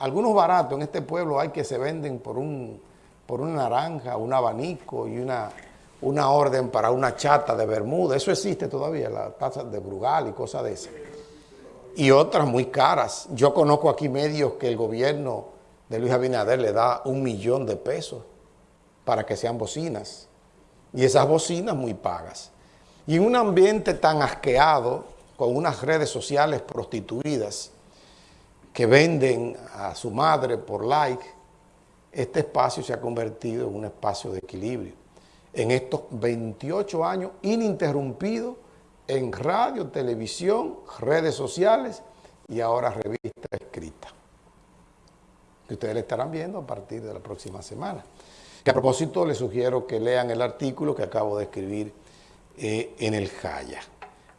algunos baratos en este pueblo hay que se venden por un por una naranja, un abanico y una, una orden para una chata de Bermuda. Eso existe todavía, la taza de Brugal y cosas de esas. Y otras muy caras. Yo conozco aquí medios que el gobierno de Luis Abinader le da un millón de pesos para que sean bocinas. Y esas bocinas muy pagas. Y en un ambiente tan asqueado, con unas redes sociales prostituidas que venden a su madre por like, este espacio se ha convertido en un espacio de equilibrio. En estos 28 años ininterrumpidos en radio, televisión, redes sociales y ahora revista escrita. Que ustedes le estarán viendo a partir de la próxima semana. Que a propósito les sugiero que lean el artículo que acabo de escribir eh, en el Jaya.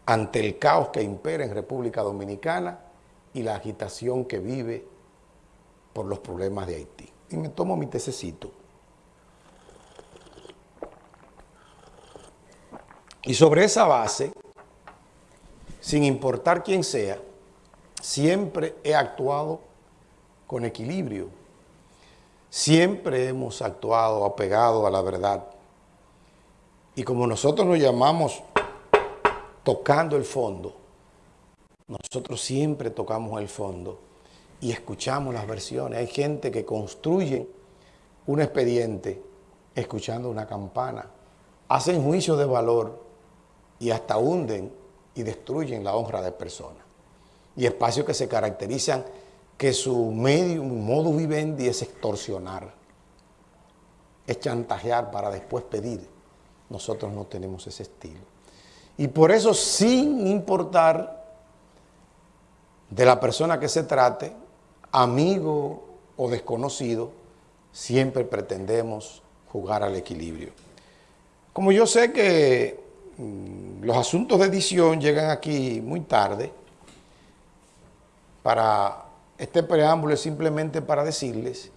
Ante el caos que impera en República Dominicana y la agitación que vive por los problemas de Haití y me tomo mi tececito. Y sobre esa base, sin importar quién sea, siempre he actuado con equilibrio. Siempre hemos actuado apegado a la verdad. Y como nosotros nos llamamos tocando el fondo, nosotros siempre tocamos el fondo y escuchamos las versiones. Hay gente que construye un expediente escuchando una campana, hacen juicio de valor y hasta hunden y destruyen la honra de personas. Y espacios que se caracterizan que su medio, modo vivendi es extorsionar, es chantajear para después pedir. Nosotros no tenemos ese estilo. Y por eso, sin importar de la persona que se trate, amigo o desconocido, siempre pretendemos jugar al equilibrio. Como yo sé que mm, los asuntos de edición llegan aquí muy tarde, para este preámbulo es simplemente para decirles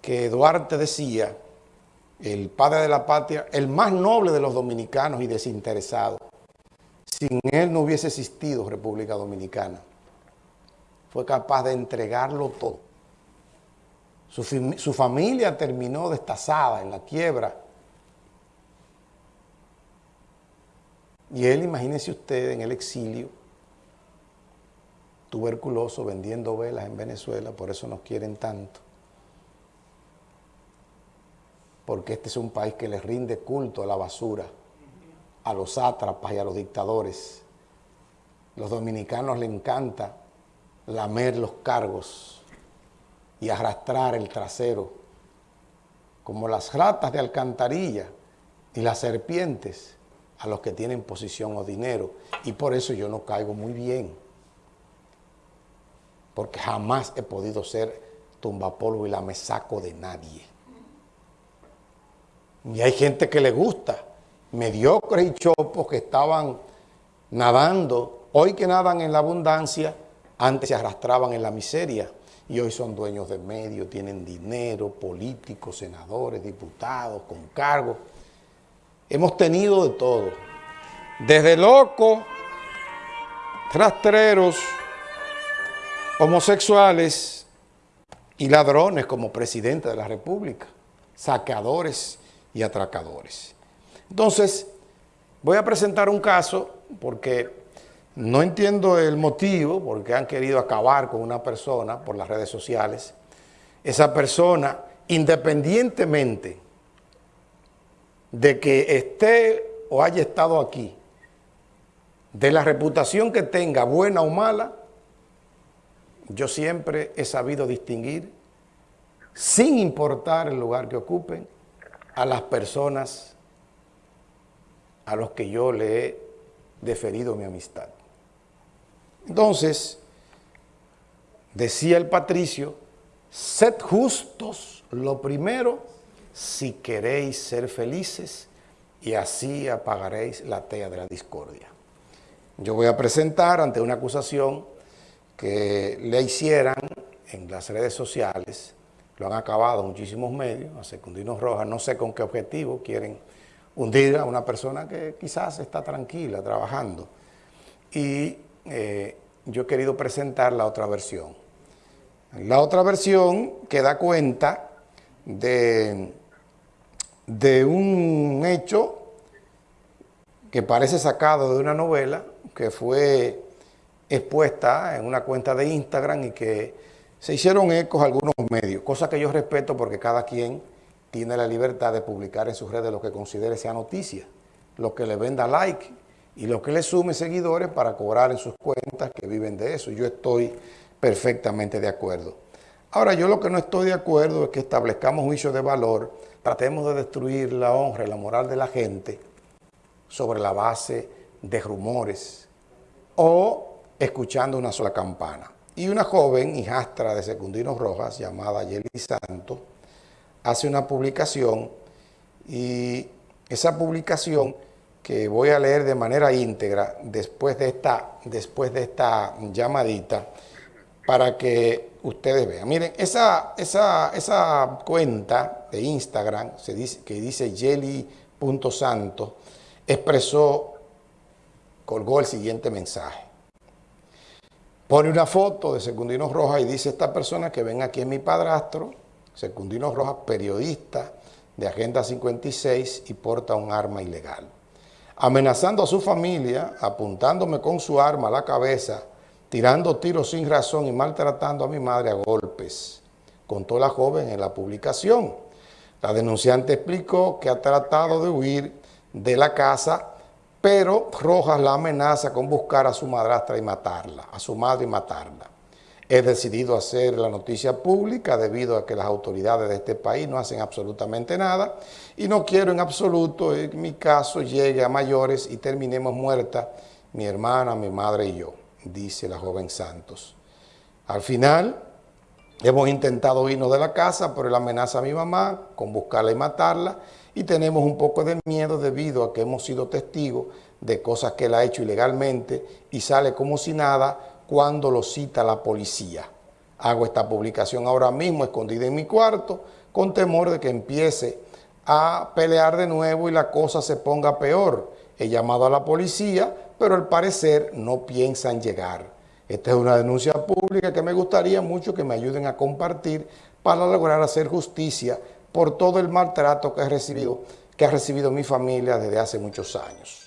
que Duarte decía, el padre de la patria, el más noble de los dominicanos y desinteresados, sin él no hubiese existido República Dominicana fue capaz de entregarlo todo. Su, familia terminó destazada en la quiebra. Y él, imagínese usted, en el exilio, tuberculoso, vendiendo velas en Venezuela, por eso nos quieren tanto. Porque este es un país que les rinde culto a la basura, a los sátrapas y a los dictadores. Los dominicanos le encanta lamer los cargos y arrastrar el trasero, como las ratas de alcantarilla y las serpientes a los que tienen posición o dinero. Y por eso yo no caigo muy bien, porque jamás he podido ser tumbapolvo y la me saco de nadie. Y hay gente que le gusta, mediocres y chopos que estaban nadando, hoy que nadan en la abundancia, antes se arrastraban en la miseria y hoy son dueños de medios, tienen dinero, políticos, senadores, diputados, con cargos. Hemos tenido de todo. Desde locos, rastreros, homosexuales y ladrones como presidente de la República, saqueadores y atracadores. Entonces, voy a presentar un caso porque no entiendo el motivo porque han querido acabar con una persona por las redes sociales. Esa persona, independientemente de que esté o haya estado aquí, de la reputación que tenga, buena o mala, yo siempre he sabido distinguir, sin importar el lugar que ocupen, a las personas a los que yo le he deferido mi amistad. Entonces, decía el patricio, sed justos lo primero si queréis ser felices y así apagaréis la tea de la discordia. Yo voy a presentar ante una acusación que le hicieran en las redes sociales, lo han acabado muchísimos medios, a Secundino Rojas, no sé con qué objetivo quieren hundir a una persona que quizás está tranquila, trabajando. Y eh, yo he querido presentar la otra versión. La otra versión que da cuenta de, de un hecho que parece sacado de una novela que fue expuesta en una cuenta de Instagram y que se hicieron ecos algunos medios, cosa que yo respeto porque cada quien tiene la libertad de publicar en sus redes lo que considere sea noticia, lo que le venda like y lo que le sume seguidores para cobrar en sus cuentas que viven de eso. Yo estoy perfectamente de acuerdo. Ahora, yo lo que no estoy de acuerdo es que establezcamos juicios de valor, tratemos de destruir la honra y la moral de la gente sobre la base de rumores o escuchando una sola campana. Y una joven, hijastra de Secundino Rojas, llamada Yeli Santos, hace una publicación y esa publicación que voy a leer de manera íntegra después de esta, después de esta llamadita para que ustedes vean. Miren, esa, esa, esa cuenta de Instagram se dice, que dice Yeli.santo expresó, colgó el siguiente mensaje. Pone una foto de Secundino Rojas y dice esta persona que ven aquí en mi padrastro, Secundino Rojas, periodista de Agenda 56 y porta un arma ilegal. Amenazando a su familia, apuntándome con su arma a la cabeza, tirando tiros sin razón y maltratando a mi madre a golpes, contó la joven en la publicación. La denunciante explicó que ha tratado de huir de la casa pero Rojas la amenaza con buscar a su madrastra y matarla, a su madre y matarla. He decidido hacer la noticia pública debido a que las autoridades de este país no hacen absolutamente nada y no quiero en absoluto que mi caso llegue a mayores y terminemos muerta mi hermana, mi madre y yo, dice la joven Santos. Al final, hemos intentado irnos de la casa, pero él amenaza a mi mamá con buscarla y matarla y tenemos un poco de miedo debido a que hemos sido testigos de cosas que él ha hecho ilegalmente y sale como si nada cuando lo cita la policía. Hago esta publicación ahora mismo escondida en mi cuarto con temor de que empiece a pelear de nuevo y la cosa se ponga peor. He llamado a la policía, pero al parecer no piensan llegar. Esta es una denuncia pública que me gustaría mucho que me ayuden a compartir para lograr hacer justicia por todo el maltrato que, recibido, que ha recibido mi familia desde hace muchos años.